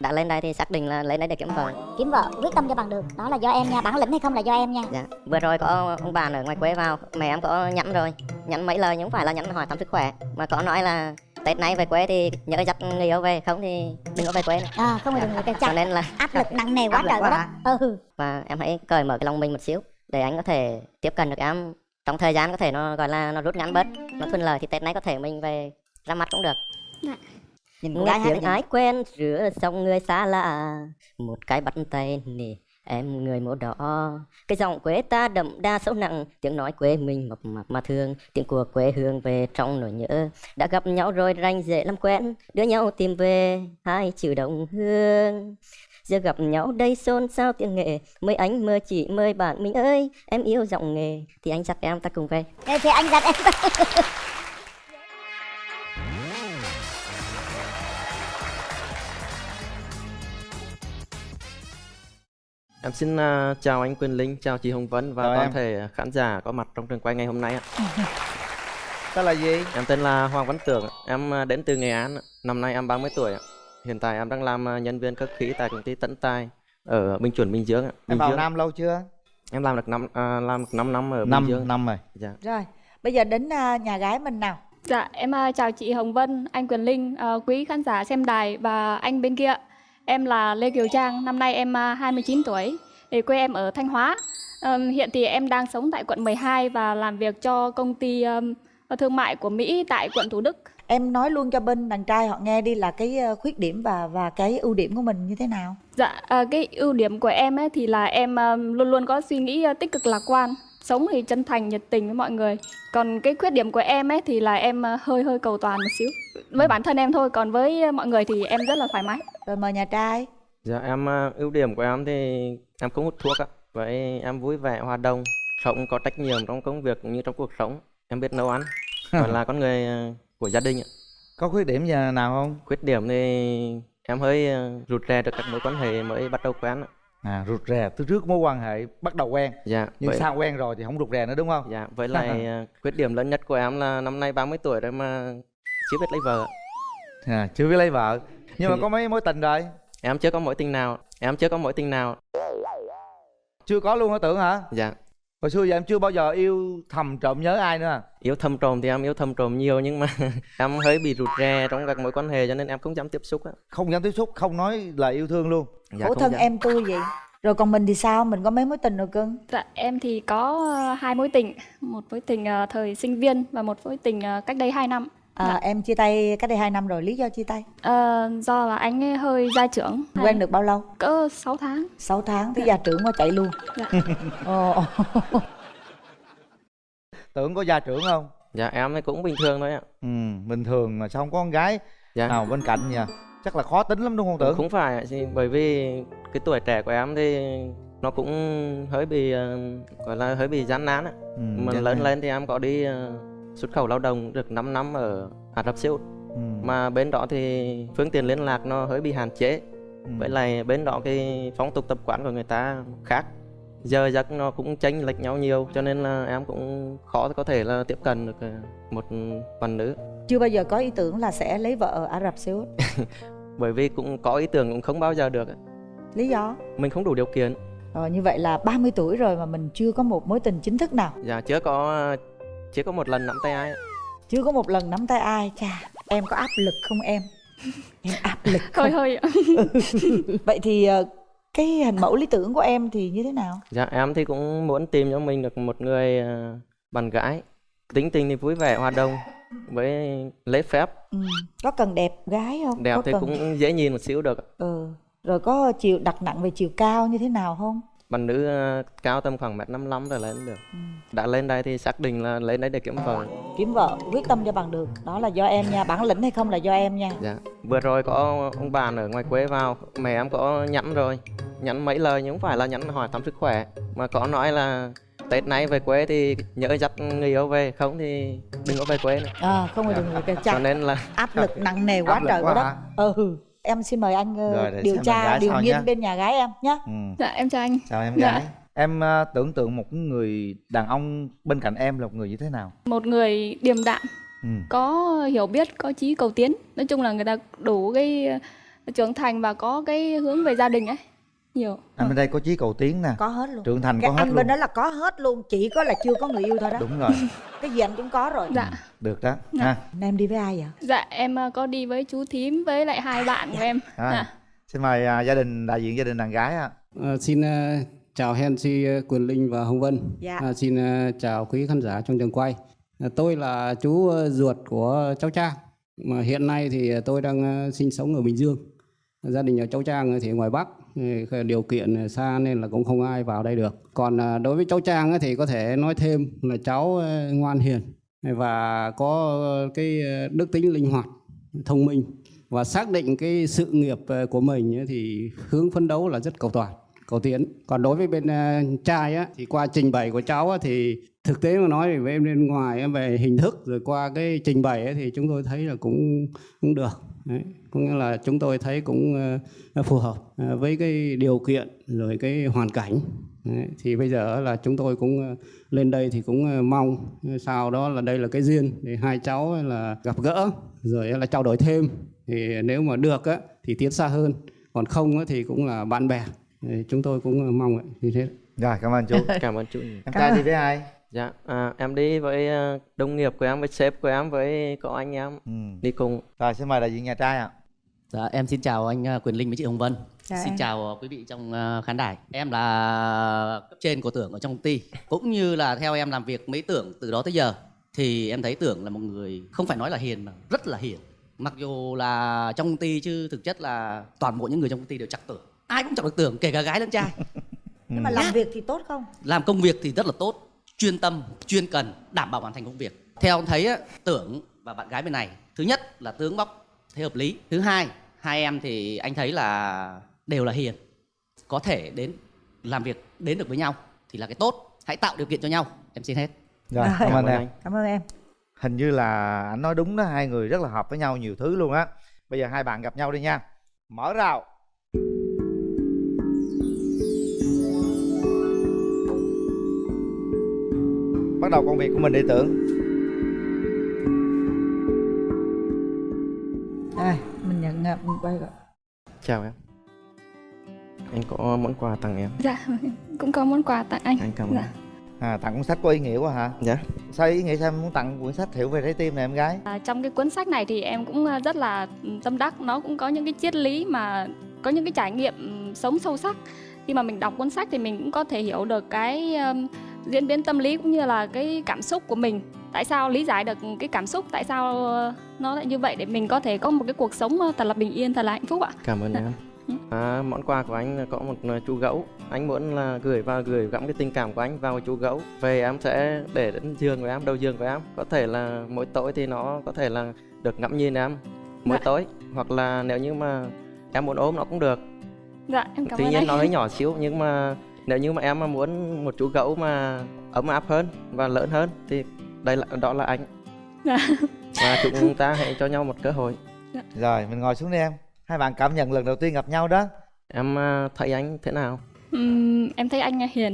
đã lên đây thì xác định là lên đây để kiếm vợ. Kiếm vợ quyết tâm cho bằng được. Đó là do em nha. Bản lĩnh hay không là do em nha. Dạ. Vừa rồi có ông bạn ở ngoài quê vào. Mẹ em có nhắn rồi. Nhắn mấy lời nhưng không phải là nhắn hỏi thăm sức khỏe. Mà có nói là tết nay về quê thì nhớ dắt người yêu về. Không thì đừng có về quê nữa. À không phải đừng cái cho chặt nên là áp lực nặng nề quá trời quá đó ừ. Và em hãy cởi mở cái lòng mình một xíu để anh có thể tiếp cận được em. Trong thời gian có thể nó gọi là nó rút ngắn bớt nó thuận lợi thì tết nay có thể mình về ra mắt cũng được nhìn nghe gái tiếng ái quen giữa dòng người xa lạ. Một cái bắt tay nè em người màu đỏ. Cái giọng quê ta đậm đa sâu nặng tiếng nói quê mình mập mạp mà thương. Tiếng của quê hương về trong nỗi nhớ. Đã gặp nhau rồi ranh dễ làm quen. Đưa nhau tìm về hai chữ đồng hương. Giờ gặp nhau đây xôn xao tiếng nghệ mời anh mời chị mời bạn mình ơi. Em yêu giọng nghề. Thì anh dắt em ta cùng về. Thì anh dặn em Em xin à, chào anh Quyền Linh, chào chị Hồng Vân và Chào toàn em. thể khán giả có mặt trong trường quay ngày hôm nay ạ. tên là gì Em tên là Hoàng Văn Tưởng, ạ. em à, đến từ Nghệ An, ạ. năm nay em 30 tuổi. ạ. Hiện tại em đang làm à, nhân viên cơ khí tại công ty Tấn Tài ở Bình Chuẩn Bình Dương. ạ. em Bình vào Dương. nam lâu chưa Em làm được năm à, làm được 5 năm ở Bình năm Dương. năm rồi Dạ. Rồi, bây giờ đến à, nhà gái mình nào. Dạ, em à, chào chị Hồng Vân, anh Quyền Linh, à, quý khán giả xem đài và anh bên kia. Em là Lê Kiều Trang, năm nay em à, 29 tuổi, thì quê em ở Thanh Hóa. Ờm, hiện thì em đang sống tại quận 12 và làm việc cho công ty ờm, thương mại của Mỹ tại quận Thủ Đức. Em nói luôn cho bên đàn trai họ nghe đi là cái ờ, khuyết điểm và và cái ưu điểm của mình như thế nào. Dạ, à, cái ưu điểm của em ấy thì là em ờm, luôn luôn có suy nghĩ ờ, tích cực lạc quan, sống thì chân thành, nhiệt tình với mọi người. Còn cái khuyết điểm của em ấy thì là em ờ, hơi hơi cầu toàn một xíu. Với bản thân em thôi, còn với ờ, mọi người thì em rất là thoải mái. Rồi mời nhà trai. Dạ em à, ưu điểm của em thì em không hút thuốc ạ. Vậy em vui vẻ, hòa đồng, sống có trách nhiệm trong công việc cũng như trong cuộc sống. Em biết nấu ăn và là con người của gia đình ạ. có khuyết điểm gì nào không Khuyết điểm thì em hơi rụt rè được các mối quan hệ mới bắt đầu quen ạ. À rụt rè. Từ trước mối quan hệ bắt đầu quen. Dạ. nhưng vậy- sau quen rồi thì không rụt rè nữa đúng không? Dạ, với lại à, khuyết điểm lớn nhất của em là năm nay 30 tuổi rồi mà chưa biết lấy vợ. à, chưa biết lấy vợ. Nhưng mà có mấy mối tình rồi? Em chưa có mối tình nào, em chưa có mối tình nào. chưa có luôn hả tưởng hả? Dạ, hồi xưa giờ em chưa bao giờ yêu thầm trộm nhớ ai nữa à? yêu thầm trộm thì em yêu thầm trộm nhiều nhưng mà em hơi bị rụt rè trong các mối quan hệ cho nên em không dám tiếp xúc á. không dám tiếp xúc không nói là yêu thương luôn Dạ, Khổ thân dám. em tôi vậy. Rồi còn mình thì sao? Mình có mấy mối tình rồi cưng? Dạ, em thì có ờ, hai mối tình, một mối tình ờ, thời sinh viên và một mối tình ờ, cách đây 2 năm. À, em chia tay cách đây 2 năm rồi, lý do chia tay? Ờ, do là anh ấy hơi gia trưởng. Quen được bao lâu? cỡ 6 tháng. 6 tháng, tới gia trưởng qua chạy luôn. Dạ. Tưởng có gia trưởng không Dạ, em thì cũng bình thường thôi ạ. ừ bình thường mà sao không có con gái Dạ. nào bên cạnh nha chắc là khó tính lắm đúng không tưởng Cũng phải ạ, bởi vì cái tuổi trẻ của em thì nó cũng hơi bị ờ, gọi là hơi bị gian nan á. ừ, Mà lớn lên thì em có đi xuất khẩu lao động được 5 năm ở Ả Rập Xê Út. ừ, Mà bên đó thì phương tiện liên lạc nó hơi bị hạn chế. ừ. Với lại bên đó cái phong tục tập quán của người ta khác giờ giấc nó cũng chênh lệch nhau nhiều cho nên là em cũng khó có thể là tiếp cận được ờ, một bạn nữ chưa bao giờ có ý tưởng là sẽ lấy vợ ở Ả Rập Xê Út. bởi vì cũng có ý tưởng cũng không bao giờ được Lý do? mình không đủ điều kiện Rồi như vậy là 30 tuổi rồi mà mình chưa có một mối tình chính thức nào. dạ chưa có chưa có một lần nắm tay ai. Chưa có một lần nắm tay ai. Chà, em có áp lực không em? Em áp lực không? Hơi hơi ạ. Vậy thì ờ, cái hình mẫu lý tưởng của em thì như thế nào? dạ em thì cũng muốn tìm cho mình được một người ờ, bạn gái tính tình thì vui vẻ hòa đồng với lễ phép Ừ. Có cần đẹp gái không? đẹp có thì cần... cũng dễ nhìn một xíu được Ừ. Rồi có chiều đặt nặng về chiều cao như thế nào không? Bạn nữ ờ, cao tầm khoảng mét năm rồi lên được. Đã lên đây thì xác định là lên đây để kiếm vợ. Kiếm vợ quyết tâm cho bằng được. Đó là do em nha, bản lĩnh hay không là do em nha. dạ. Vừa rồi có ông bạn ở ngoài quê vào. Mẹ em có nhắn rồi. Nhắn mấy lời nhưng không phải là nhắn hỏi thăm sức khỏe. Mà có nói là tết nay về quê thì nhớ dắt người yêu về. Không thì đừng có về quê nữa. À, không phải đừng cái cho chặt nên là áp lực nặng nề quá Áp trời quá đó. Ừ. Em xin mời anh ờ, Rồi, điều tra điều nghiên nhé. bên nhà gái em nhé. ừ. Dạ, em chào anh. chào em Dạ. gái em à, tưởng tượng một người đàn ông bên cạnh em là một người như thế nào Một người điềm đạm, ừ. có hiểu biết, có chí cầu tiến. Nói chung là người ta đủ cái trưởng thành và có cái hướng về gia đình ấy nhiều. Anh bên đây có chí cầu tiến nè. Có hết luôn. Trưởng thành cái có hết anh luôn. bên đó là có hết luôn chỉ có là chưa có người yêu thôi đó. Đúng rồi. Cái gì anh cũng có rồi. Dạ. Được đó ha. Em đi với ai vậy? Dạ em ờ, có đi với chú thím với lại hai bạn của em. Rồi. dạ. xin mời à, gia đình đại diện gia đình đàn gái ạ. Ờ, xin ờ, chào Henry ờ, Quyền Linh và Hồng Vân. Dạ. Ờ, xin ờ, chào quý khán giả trong trường quay. Ờ, tôi là chú ờ, ruột của cháu Trang. Mà hiện nay thì tôi đang ờ, sinh sống ở Bình Dương. Gia đình ở cháu Trang thì ngoài Bắc, điều kiện xa nên là cũng không ai vào đây được. Còn à, đối với cháu Trang thì có thể nói thêm là cháu à, ngoan hiền và có cái à, đức tính linh hoạt, thông minh và xác định cái sự nghiệp của mình thì hướng phấn đấu là rất cầu toàn cầu tiến còn đối với bên trai á thì qua trình bày của cháu á, thì thực tế mà nói thì với bên ngoài á, về hình thức rồi qua cái trình bày thì chúng tôi thấy là cũng cũng được Đấy. có nghĩa là chúng tôi thấy cũng ờ, phù hợp ờ, với cái điều kiện rồi cái hoàn cảnh. Đấy. thì bây giờ là chúng tôi cũng ờ, lên đây thì cũng mong sau đó là đây là cái duyên để hai cháu là gặp gỡ rồi là trao đổi thêm. Thì nếu mà được á thì tiến xa hơn. Còn không á thì cũng là bạn bè. Thì chúng tôi cũng mong vậy. Như thế. Rồi cảm ơn chú. Cảm ơn chú em trai đi với ai dạ à, em đi với ờ, đồng nghiệp của em với sếp của em với có anh em ừ. đi cùng rồi xin mời đại diện nhà trai ạ Dạ, em xin chào anh à, Quyền Linh với chị Hồng Vân. Dạ, xin em. chào quý vị trong à, khán đài. Em là cấp trên của Tưởng ở trong công ty. Cũng như là theo em làm việc mấy Tưởng từ đó tới giờ. Thì em thấy Tưởng là một người không phải nói là hiền mà rất là hiền. Mặc dù là trong công ty chứ thực chất là toàn bộ những người trong công ty đều chặt Tưởng. Ai cũng chọc được Tưởng, kể cả gái lẫn trai. nhưng mà làm việc thì tốt không làm công việc thì rất là tốt chuyên tâm chuyên cần đảm bảo hoàn thành công việc. Theo ông thấy á, tưởng và bạn gái bên này thứ nhất là tướng bóc thấy hợp lý thứ hai hai em thì anh thấy là đều là hiền có thể đến làm việc đến được với nhau thì là cái tốt. Hãy tạo điều kiện cho nhau em xin hết. Rồi cảm ơn Cảm ơn em. anh. cảm ơn em. Hình như là anh nói đúng đó hai người rất là hợp với nhau nhiều thứ luôn á. Bây giờ hai bạn gặp nhau đi nha. Mở rào bắt đầu công việc của mình đi tưởng. Rồi mình nhận mình quay rồi chào em. Anh có món quà tặng em. Dạ cũng có món quà tặng anh. Anh cảm ơn Dạ. à tặng cuốn sách có ý nghĩa quá hả? Dạ. Sao ý nghĩa sao em muốn tặng cuốn sách hiểu về trái tim này em gái? À, trong cái cuốn sách này thì em cũng à, rất là tâm đắc. Nó cũng có những cái triết lý mà có những cái trải nghiệm ừ, sống sâu sắc. Khi mà mình đọc cuốn sách thì mình cũng có thể hiểu được cái um, diễn biến tâm lý cũng như là cái cảm xúc của mình. Tại sao lý giải được cái cảm xúc? Tại sao ờ, nó lại như vậy để mình có thể có một cái cuộc sống ờ, thật là bình yên thật là hạnh phúc ạ? Cảm ơn Dạ. em. Ừ. à, món quà của anh là có một ờ, chú gấu. Anh muốn là gửi vào gửi gắm cái tình cảm của anh vào chú gấu. Về em sẽ để đến giường của em đầu giường của em. Có thể là mỗi tối thì nó có thể là được ngắm nhìn em mỗi Dạ. tối. Hoặc là nếu như mà em muốn ôm nó cũng được. Dạ em cảm tuy ơn nhiên anh. nó hơi nhỏ xíu nhưng mà nếu như mà em mà muốn một chú gấu mà ấm áp hơn và lớn hơn thì đây là đó là anh. Dạ. và chúng ta hãy cho nhau một cơ hội. Rồi mình ngồi xuống đi em. Hai bạn cảm nhận lần đầu tiên gặp nhau đó. Em à, thấy anh thế nào? Ừm, em thấy anh hiền.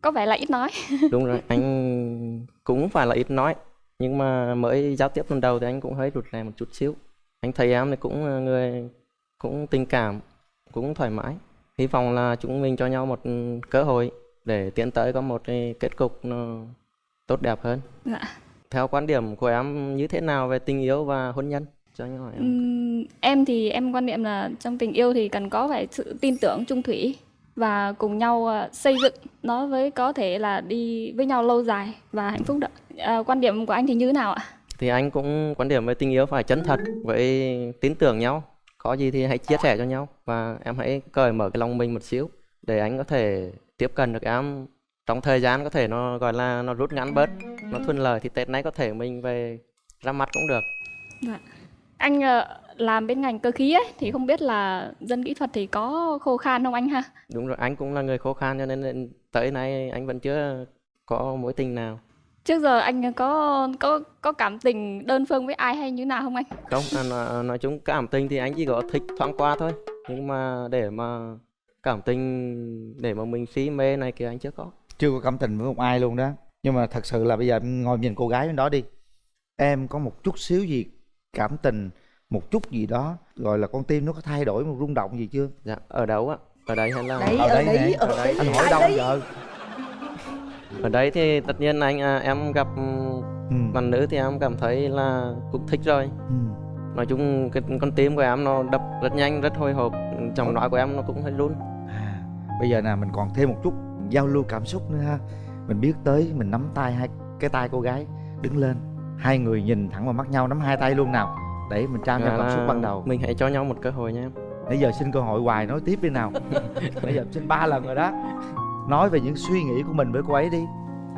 Có vẻ là ít nói. Đúng rồi anh cũng phải là ít nói. Nhưng mà mới giao tiếp lần đầu thì anh cũng hơi rụt rè một chút xíu. Anh thấy em thì cũng là người cũng tình cảm cũng thoải mái hy vọng là chúng mình cho nhau một cơ hội để tiến tới có một cái kết cục nó tốt đẹp hơn. Dạ. Theo quan điểm của em như thế nào về tình yêu và hôn nhân? Cho anh hỏi em. Ừm, em thì em quan niệm là trong tình yêu thì cần có phải sự tin tưởng trung thủy và cùng nhau à, xây dựng nó với có thể là đi với nhau lâu dài và hạnh phúc đó. À, quan điểm của anh thì như thế nào ạ? thì anh cũng quan điểm về tình yêu phải chân thật với tin tưởng nhau có gì thì hãy chia sẻ cho nhau và em hãy cởi mở cái lòng mình một xíu để anh có thể tiếp cận được em trong thời gian có thể nó gọi là nó rút ngắn bớt nó thuận lợi thì tết nay có thể mình về ra mắt cũng được. Anh ờ, làm bên ngành cơ khí ấy thì không biết là dân kỹ thuật thì có khô khan không anh ha? đúng rồi anh cũng là người khó khăn cho nên tới nay anh vẫn chưa có mối tình nào Trước giờ anh có có có cảm tình đơn phương với ai hay như nào không anh? không à, nói, nói chung cảm tình thì anh chỉ có thích thoáng qua thôi. Nhưng mà để mà cảm tình để mà mình si mê này kia anh chưa có. Chưa có cảm tình với một ai luôn đó. Nhưng mà thật sự là bây giờ em ngồi nhìn cô gái bên đó đi. Em có một chút xíu gì cảm tình một chút gì đó gọi là con tim nó có thay đổi một rung động gì chưa? Dạ ở đâu á? Ở đây hay là đấy ở ở đây đấy ở Ở đấy đây. anh hỏi đâu giờ ở đây thì tất nhiên anh à, em gặp ừ. bạn nữ thì em cảm thấy là cũng thích rồi. Ừ. nói chung cái con tim của em nó đập rất nhanh rất hồi hộp giọng nói của em nó cũng hơi run. À, bây giờ nè mình còn thêm một chút giao lưu cảm xúc nữa ha. Mình biết tới mình nắm tay hai cái tay cô gái đứng lên. Hai người nhìn thẳng vào mắt nhau nắm hai tay luôn nào. Để mình trao nhau Dạ cảm xúc là ban đầu. mình hãy cho nhau một cơ hội nha em. Nãy giờ xin cơ hội hoài nói tiếp đi nào. Nãy giờ xin ba lần rồi đó nói về những suy nghĩ của mình với cô ấy đi.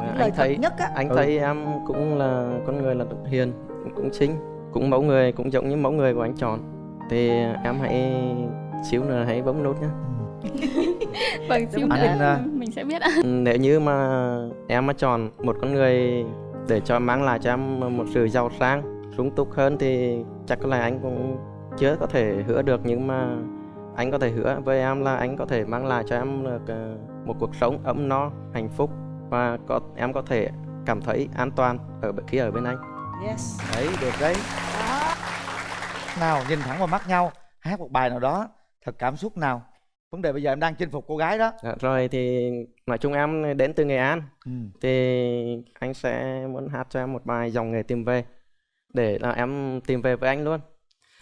Lời anh thấy nhất á. anh Ừ. thấy em cũng là con người là hiền cũng xinh cũng mẫu người cũng giống như mẫu người của anh chọn. Thì em hãy xíu nữa hãy bấm nút nhé vâng xíu Anh, nữa à, mình sẽ biết ạ. Nếu như mà em mà chọn một con người để cho mang lại cho em một sự giàu sang sung túc hơn thì chắc có lẽ anh cũng chưa có thể hứa được nhưng mà anh có thể hứa với em là anh có thể mang lại cho em được một cuộc sống ấm no hạnh phúc và có em có thể cảm thấy an toàn ở khi ở bên anh. Yes. Đấy được đấy. Đó. Nào nhìn thẳng vào mắt nhau hát một bài nào đó thật cảm xúc nào. Vấn đề bây giờ em đang chinh phục cô gái đó. Dạ, rồi thì nói chung em đến từ Nghệ An. Ừ. thì anh sẽ muốn hát cho em một bài dòng nghề tìm về để là em tìm về với anh luôn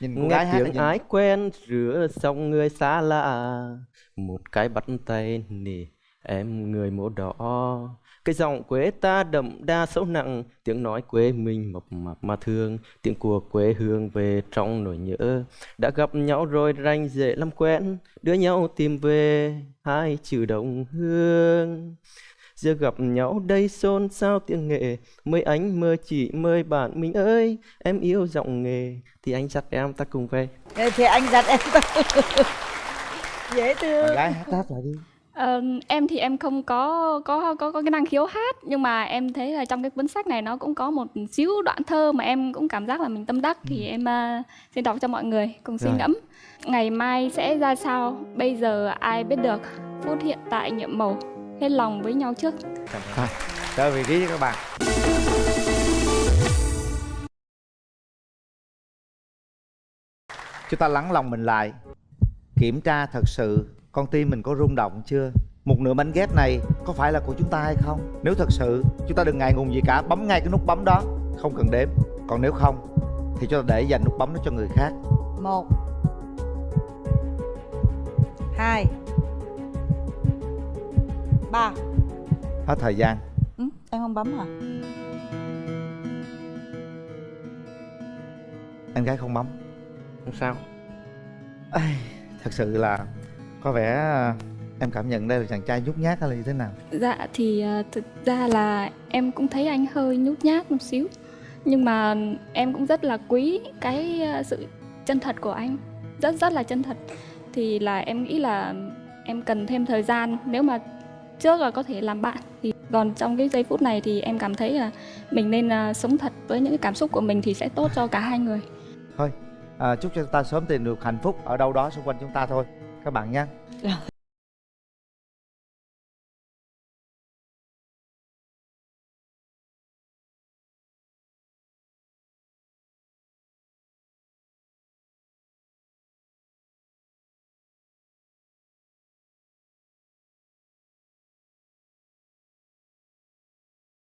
nhìn cô nghe gái tiếng ái quen giữa dòng người xa lạ. Một cái bắt tay nè em người màu đỏ. Cái giọng quê ta đậm đa sâu nặng. Tiếng nói quê mình mộc mạc mà thương. Tiếng của quê hương về trong nỗi nhớ. Đã gặp nhau rồi ranh dễ làm quen. Đưa nhau tìm về hai chữ đồng hương giờ gặp nhau đây xôn xao tiếng nghệ mời anh mời chị mời bạn mình ơi. Em yêu giọng nghề. Thì anh dắt em ta cùng về. Thế thì anh dặn em dễ thương. Gái hát hát lại đi. Ờ, em thì em không có có có có cái năng khiếu hát. Nhưng mà em thấy là trong cái cuốn sách này nó cũng có một xíu đoạn thơ mà em cũng cảm giác là mình tâm đắc. Thì em à, xin đọc cho mọi người cùng suy ngẫm. Ngày mai sẽ ra sao? Bây giờ ai biết được? Phút hiện tại nhiệm màu hết lòng với nhau trước. Thôi, trở vị trí cho các bạn. Chúng ta lắng lòng mình lại kiểm tra thật sự con tim mình có rung động chưa? Một nửa bánh ghép này có phải là của chúng ta hay không? Nếu thật sự chúng ta đừng ngại ngùng gì cả bấm ngay cái nút bấm đó. Không cần đếm. Còn nếu không thì chúng ta để dành nút bấm đó cho người khác. Một hai ba. Hết thời gian. Ừ, em không bấm hả? Em gái không bấm. Không sao? Ai, thật sự là có vẻ em cảm nhận đây là chàng trai nhút nhát hay là như thế nào? Dạ thì à, thực ra là em cũng thấy anh hơi nhút nhát một xíu. Nhưng mà em cũng rất là quý cái à, sự chân thật của anh. Rất rất là chân thật. Thì là em nghĩ là em cần thêm thời gian. Nếu mà trước là có thể làm bạn. Thì còn trong cái giây phút này thì em cảm thấy là mình nên à, sống thật với những cái cảm xúc của mình thì sẽ tốt cho cả hai người. Thôi à, chúc cho ta sớm tìm được hạnh phúc ở đâu đó xung quanh chúng ta thôi. Các bạn nhé